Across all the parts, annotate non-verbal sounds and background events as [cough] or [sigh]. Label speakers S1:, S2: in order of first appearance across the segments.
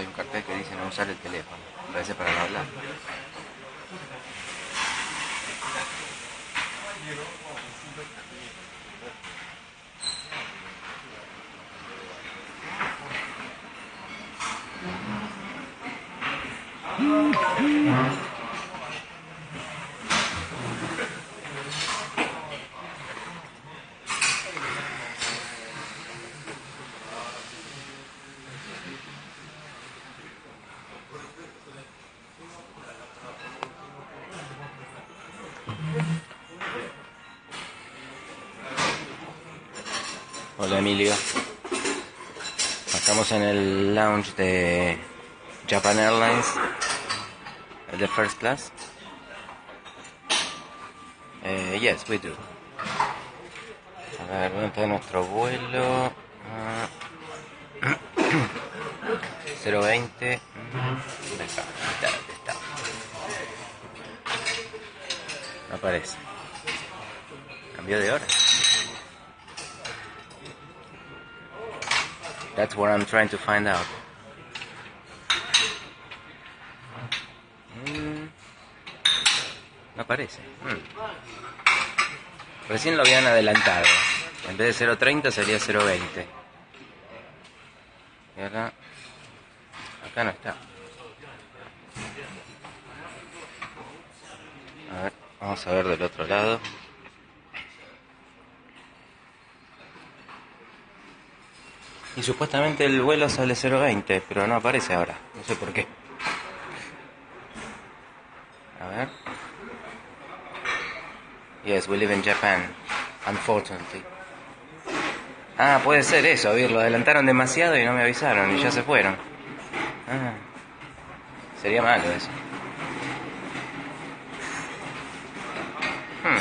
S1: hay un cartel que dice no usar el teléfono. Parece para no hablar. Hola Emilio. Estamos en el lounge de Japan Airlines, el de First Class. Eh, yes, we do. A ver, ¿dónde está nuestro vuelo? Ah. [clears throat] 020. ¿Dónde está? ¿Dónde está? ¿Dónde está? No aparece. Cambió de hora. That's what I'm trying to find out. Mm. No aparece. Mm. Recién lo habían adelantado. En vez de 0.30 sería 0.20. Y acá... Acá no está. A ver, vamos a ver del otro lado. Y supuestamente el vuelo sale 0.20, pero no aparece ahora. No sé por qué. A ver. Yes, we live in Japan. Unfortunately. Ah, puede ser eso, a ver, lo adelantaron demasiado y no me avisaron y ya se fueron. Ah, sería malo eso. Hmm.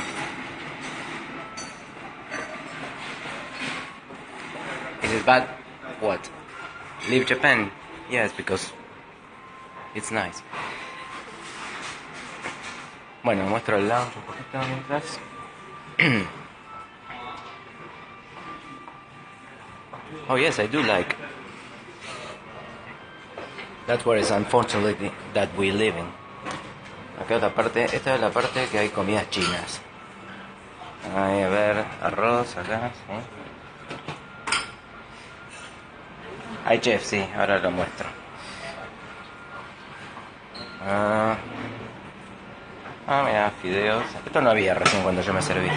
S1: Is it bad? What? Leave Japan? Yes, because it's nice. Bueno, muestro el lounge un poquito mientras. oh yes, I do like. That's where it's unfortunately that we live in. Acá otra parte, esta es la parte que hay comidas chinas. Ahí, a ver, arroz acá, ¿sí? Chef, sí, ahora lo muestro. Ah, ah, mira, fideos. Esto no había recién cuando yo me serví.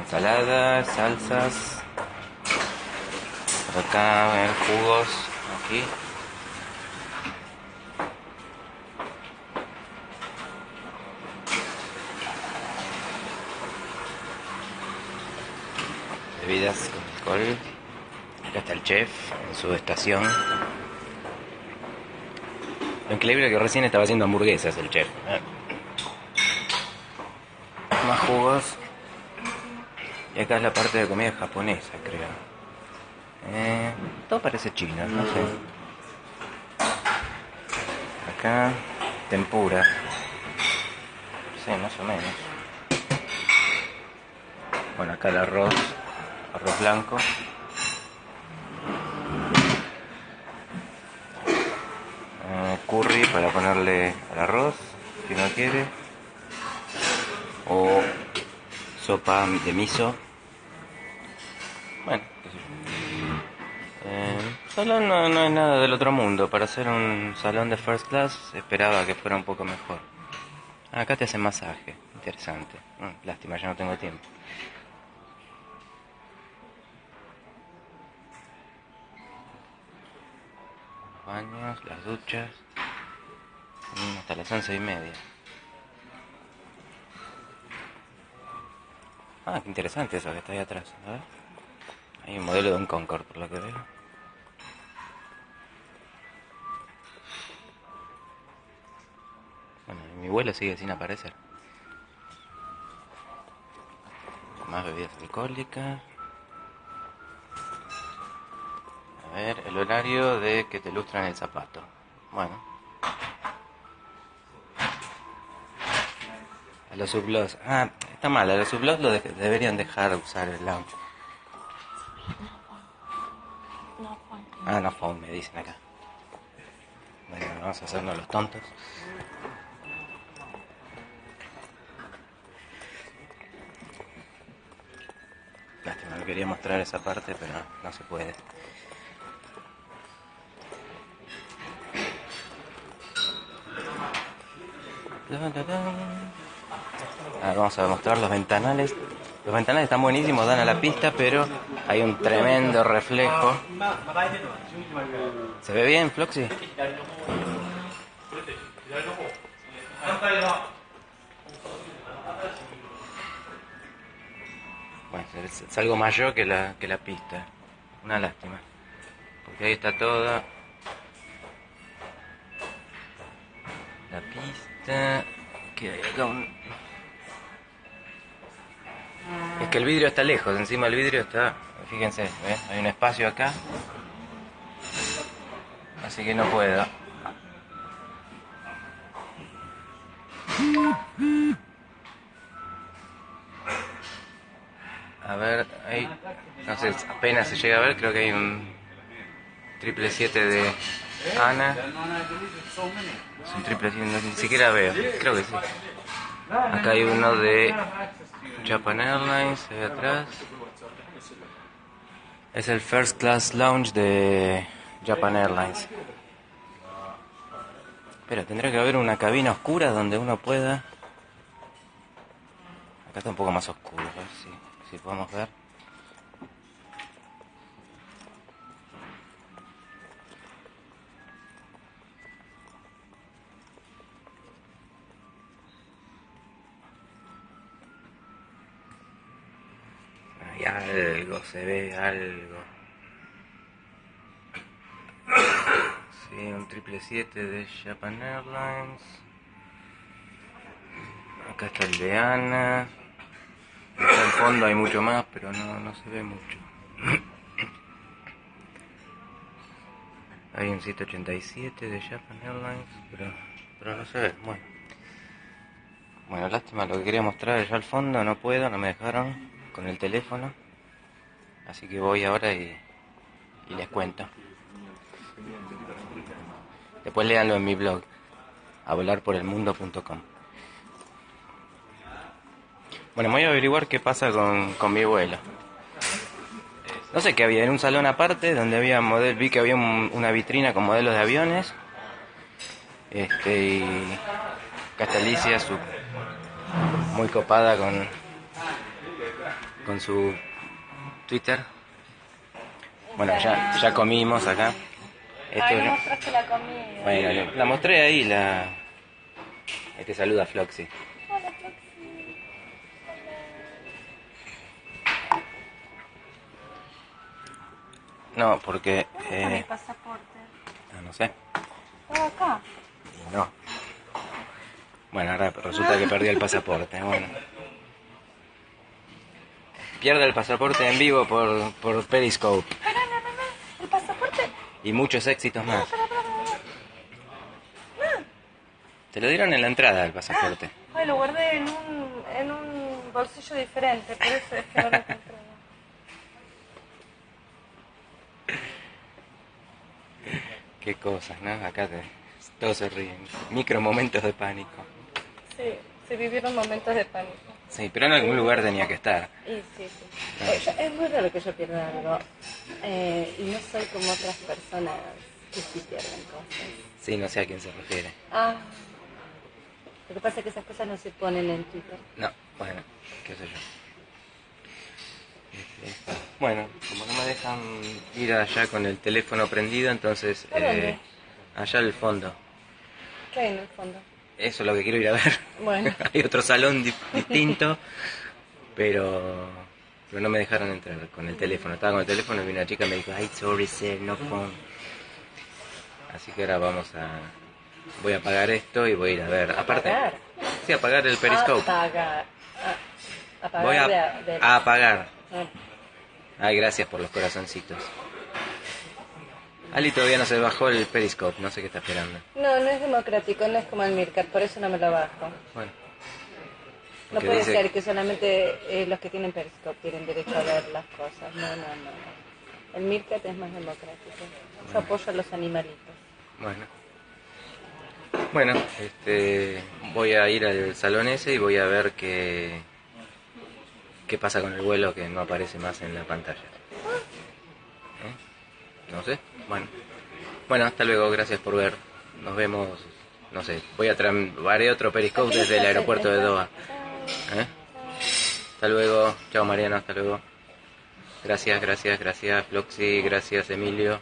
S1: Ensaladas, salsas. Acá, ver, jugos. Aquí. Bebidas con alcohol. Acá está el chef en su estación. Lo increíble que recién estaba haciendo hamburguesas el chef. Más jugos. Y acá es la parte de comida japonesa, creo. Eh, todo parece chino, no sé. Acá, tempura. Sí, más o menos. Bueno, acá el arroz. Arroz blanco. Eh, curry para ponerle al arroz, si no quiere. O sopa de miso. Bueno, qué sé yo. Eh, salón no, no es nada del otro mundo. Para hacer un salón de first class esperaba que fuera un poco mejor. Ah, acá te hacen masaje. Interesante. Mm, lástima, ya no tengo tiempo. Baños, las duchas. Mm, hasta las once y media. Ah, qué interesante eso que está ahí atrás. A ver. Hay un modelo de un Concorde, por lo que veo. Bueno, mi vuelo sigue sin aparecer. Más bebidas alcohólicas. A ver, el horario de que te lustran el zapato. Bueno. Los sublos. Ah, está mal, los sublos lo de- deberían dejar usar el lounge.
S2: No phone.
S1: Ah, no phone, me dicen acá. Bueno, vamos a hacernos los tontos. Lástima, no quería mostrar esa parte, pero no se puede. Ahora vamos a mostrar los ventanales. Los ventanales están buenísimos, dan a la pista, pero hay un tremendo reflejo. ¿Se ve bien, Floxy? Bueno, es, es algo mayor que la, que la pista. Una lástima. Porque ahí está toda la pista. Que hay acá un... Es que el vidrio está lejos, encima del vidrio está... Fíjense, hay un espacio acá. Así que no puedo. A ver, ahí, no sé, apenas se llega a ver, creo que hay un triple 7 de Ana. Es un triple 7, no, ni siquiera veo, creo que sí. Acá hay uno de Japan Airlines, ahí atrás. Es el First Class Lounge de Japan Airlines. Pero tendría que haber una cabina oscura donde uno pueda... Acá está un poco más oscuro, a ver si podemos ver. Algo, se ve algo. Sí, un triple 7 de Japan Airlines. Acá está el de Ana. Acá al fondo hay mucho más, pero no, no se ve mucho. Hay un 787 de Japan Airlines, pero, pero no se ve. Bueno. Bueno, lástima, lo que quería mostrar allá al fondo, no puedo, no me dejaron con el teléfono. Así que voy ahora y, y les cuento. Después léanlo en mi blog, a volarporelmundo.com. Bueno, voy a averiguar qué pasa con, con mi vuelo. No sé qué había, en un salón aparte donde había model, vi que había un- una vitrina con modelos de aviones. Este, y acá está Alicia, su, muy copada con, con su Twitter. Bueno, ya, ya comimos acá. Esto
S2: Ay,
S1: es-
S2: no mostraste la comida.
S1: bueno, la mostré ahí, la... Ahí te saluda Floxy.
S2: Hola, Floxy.
S1: No, porque...
S2: ¿Dónde está mi
S1: Eh,
S2: pasaporte?
S1: ah, no sé.
S2: Estaba acá.
S1: No. Bueno, ahora resulta que perdí el pasaporte. Bueno. Pierde el pasaporte en vivo por, por Periscope.
S2: Pará, no, no, no. El pasaporte.
S1: Y muchos éxitos más.
S2: Pará, pará, pará.
S1: Te lo dieron en la entrada el pasaporte.
S2: Ay, lo guardé en un, en un bolsillo diferente, por eso es que no lo encontré. [laughs]
S1: Qué cosas, ¿no? Acá te- todos se ríen. Micro momentos de pánico.
S2: Sí, se vivieron momentos de pánico.
S1: Sí, pero en algún lugar tenía que estar.
S2: Sí, sí. Eh, es muy raro que yo pierda algo. Eh, y no soy como otras personas que sí pierden cosas.
S1: Sí, no sé a quién se refiere.
S2: Ah. Lo que pasa es que esas cosas no se ponen en Twitter.
S1: No, bueno, qué sé yo. Este, Bueno, como no me dejan ir allá con el teléfono prendido, entonces
S2: ¿A dónde?
S1: eh, allá al fondo.
S2: ¿Qué hay en el fondo?
S1: Eso es lo que quiero ir a ver.
S2: Bueno. [laughs]
S1: Hay otro salón di- distinto, pero, pero no me dejaron entrar con el teléfono. Estaba con el teléfono y vino una chica y me dijo, ay, sorry, sir, no phone. Así que ahora vamos a... Voy a apagar esto y voy a ir a ver. Aparte,
S2: ¿Apagar?
S1: sí, apagar el periscope.
S2: Apagar. Apagar
S1: Voy a,
S2: de- de-
S1: a apagar.
S2: Ah.
S1: Ay, gracias por los corazoncitos. Ali todavía no se bajó el Periscope, no sé qué está esperando.
S2: No, no es democrático, no es como el Mircat, por eso no me lo bajo.
S1: Bueno.
S2: No puede
S1: dice-
S2: ser que solamente eh, los que tienen Periscope tienen derecho a ver las cosas. No, no, no. El Mircat es más democrático. Yo apoyo a los animalitos.
S1: Bueno. Bueno, este, voy a ir al salón ese y voy a ver qué, qué pasa con el vuelo que no aparece más en la pantalla. ¿Eh? No sé. Bueno. Bueno, hasta luego. Gracias por ver. Nos vemos. No sé. Voy a haré otro periscope desde el aeropuerto de Doha. ¿Eh? Hasta luego. Chao Mariano. Hasta luego. Gracias, gracias, gracias Floxy. Gracias Emilio.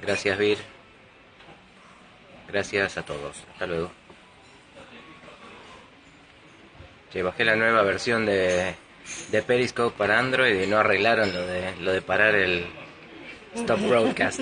S1: Gracias Vir. Gracias a todos. Hasta luego. Che, bajé la nueva versión de, de Periscope para Android y no arreglaron lo de, lo de parar el stop broadcast.